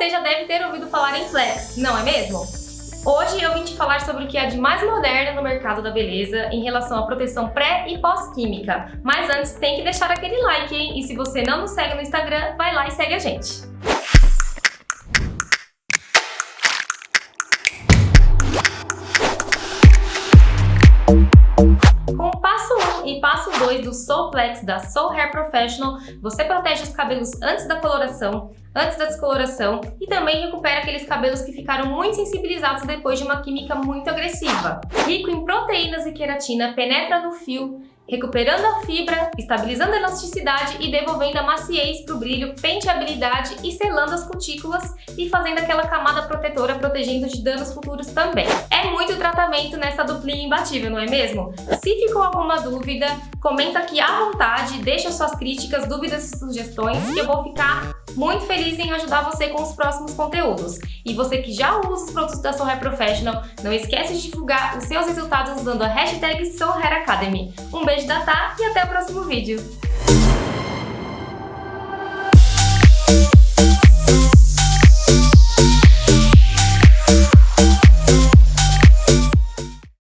você já deve ter ouvido falar em Flex, não é mesmo? Hoje eu vim te falar sobre o que há de mais moderno no mercado da beleza em relação à proteção pré e pós-química. Mas antes tem que deixar aquele like, hein? E se você não nos segue no Instagram, vai lá e segue a gente. Com o passo 1 e passo 2 do Soulplex da Soul Hair Professional, você protege os cabelos antes da coloração, antes da descoloração e também recupera aqueles cabelos que ficaram muito sensibilizados depois de uma química muito agressiva. Rico em proteínas e queratina, penetra no fio, recuperando a fibra, estabilizando a elasticidade e devolvendo a maciez para o brilho, penteabilidade e selando as cutículas e fazendo aquela camada protetora protegendo de danos futuros também. É muito tratamento nessa duplinha imbatível, não é mesmo? Se ficou alguma dúvida, comenta aqui à vontade, deixa suas críticas, dúvidas e sugestões que eu vou ficar muito feliz em ajudar você com os próximos conteúdos. E você que já usa os produtos da Soul Hair Professional, não esquece de divulgar os seus resultados usando a hashtag Soul Hair Academy. Um beijo da Tá e até o próximo vídeo.